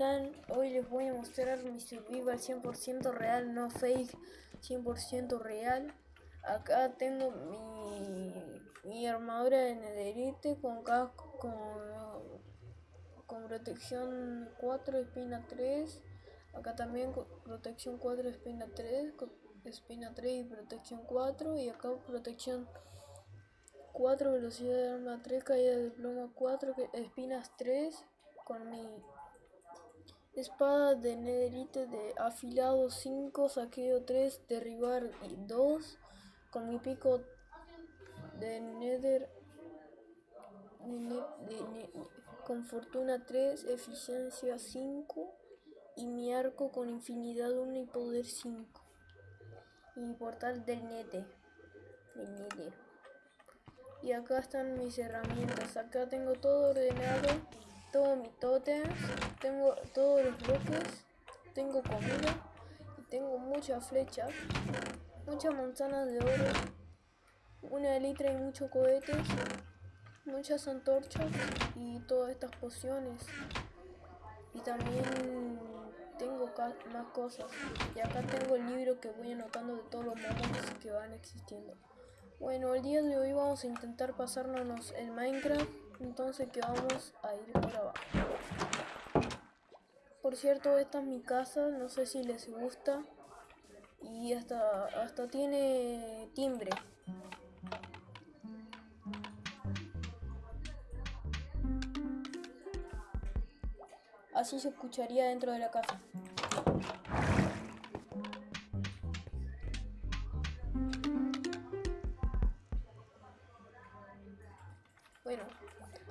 están? Hoy les voy a mostrar mi survival 100% real, no fake, 100% real. Acá tengo mi, mi armadura de netherite con casco, con, con protección 4, espina 3. Acá también con protección 4, espina 3, espina 3 y protección 4. Y acá protección 4, velocidad de arma 3, caída de plomo 4, espinas 3 con mi espada de netherite de afilado 5, saqueo 3, derribar 2, con mi pico de nether con fortuna 3, eficiencia 5 y mi arco con infinidad 1 y poder 5 y mi portal del del nether. Y acá están mis herramientas, acá tengo todo ordenado todo mi totem, tengo todos los bloques, tengo comida tengo muchas flechas, muchas manzanas de oro, una elitra y muchos cohetes, muchas antorchas y todas estas pociones. Y también tengo más cosas. Y acá tengo el libro que voy anotando de todos los momentos que van existiendo. Bueno, el día de hoy vamos a intentar pasarnos el Minecraft entonces que vamos a ir por abajo. Por cierto, esta es mi casa, no sé si les gusta. Y hasta, hasta tiene timbre. Así se escucharía dentro de la casa.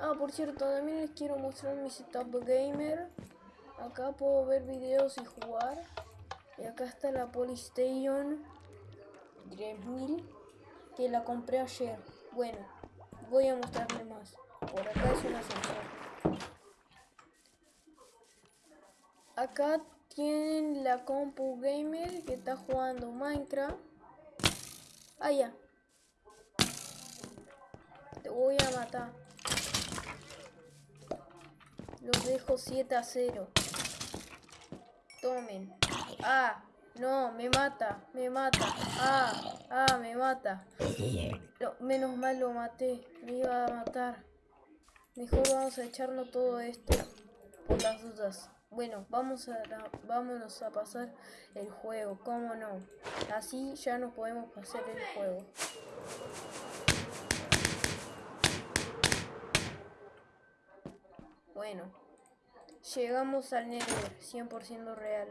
Ah, por cierto, también les quiero mostrar mi setup gamer. Acá puedo ver videos y jugar. Y acá está la Polystation 3000 que la compré ayer. Bueno, voy a mostrarles más. Por acá es un ascensor. Acá tienen la compu gamer que está jugando Minecraft. Ah, Te voy a matar. Los dejo 7 a 0. Tomen. Ah, no, me mata, me mata. Ah, ah, me mata. menos mal lo maté, me iba a matar. Mejor vamos a echarnos todo esto por las dudas. Bueno, vamos a, vámonos a pasar el juego, cómo no. Así ya nos podemos pasar el juego. Bueno, llegamos al Nether, 100% real.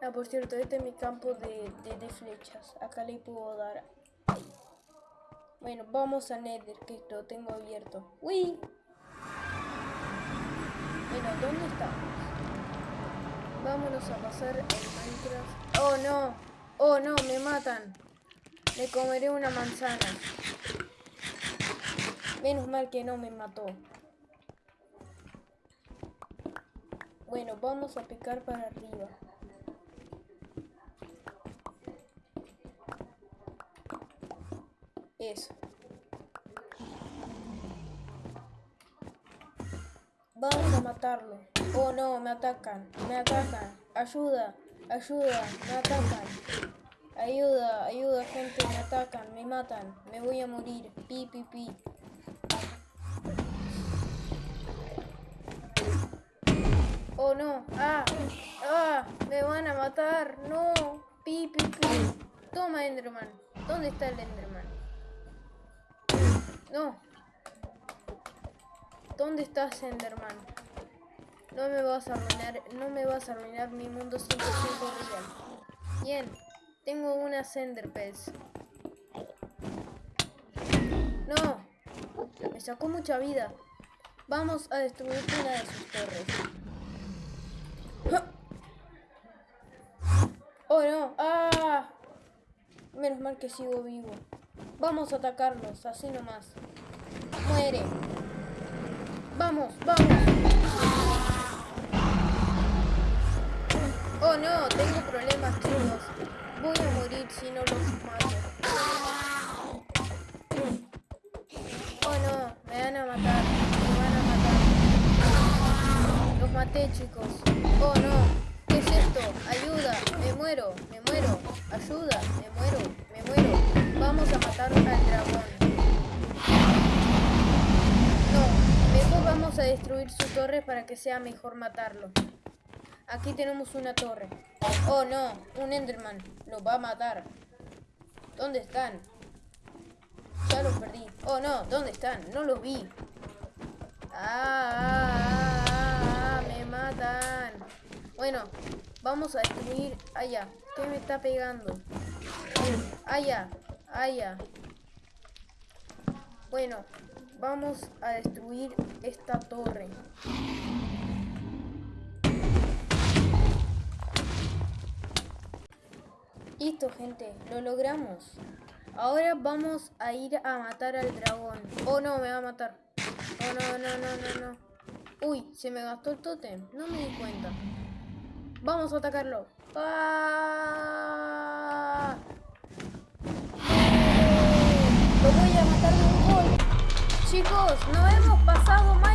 Ah, por cierto, este es mi campo de, flechas. Acá le puedo dar. Bueno, vamos al Nether, que lo tengo abierto. ¡Uy! Bueno, ¿dónde estamos? Vámonos a pasar el Minecraft. ¡Oh, no! ¡Oh, no! ¡Me matan! Me comeré una manzana. Menos mal que no me mató. Bueno, vamos a picar para arriba. Eso. Vamos a matarlo. Oh no, me atacan. Me atacan. Ayuda, ayuda, me atacan. Ayuda, ayuda gente, me atacan, me matan. Me voy a morir. Pi, pi, pi. No, ah, ah, me van a matar, no, pi, pi. Toma Enderman, ¿dónde está el Enderman? No. ¿Dónde estás Enderman? No me vas a arruinar, no me vas a arruinar mi mundo 100% real. Bien, tengo una Enderpearls. No, me sacó mucha vida. Vamos a destruir una de sus torres. Oh no, ah. Menos mal que sigo vivo. Vamos a atacarlos, así nomás. Muere. Vamos, vamos. Oh no, tengo problemas chicos. Voy a morir si no los mato. Oh no, me van a matar. Me van a matar. Los maté. chicos. Oh, no. ¿Qué es esto? Ayuda. Me muero. Me. Ayuda. Me muero. Me muero. Vamos a matar al dragón. No. Mejor vamos a destruir su torre para que sea mejor matarlo. Aquí tenemos una torre. Oh, no. Un Enderman. Lo va a matar. ¿Dónde están? Ya los perdí. Oh, no. ¿Dónde están? No los vi. Ah, ah, ah, ah, me matan. Bueno, vamos a destruir. Allá. ¿Qué me está pegando? Allá. Allá. Bueno, vamos a destruir esta torre. Listo, gente. Lo logramos. Ahora vamos a ir a matar al dragón. Oh, no, me va a matar. Oh, no, no, no, no, no. Uy, se me gastó el tótem. No me di cuenta. Vamos a atacarlo. ¡Ah! Lo voy a matar de un gol. Chicos, no hemos pasado. ¡Yeah!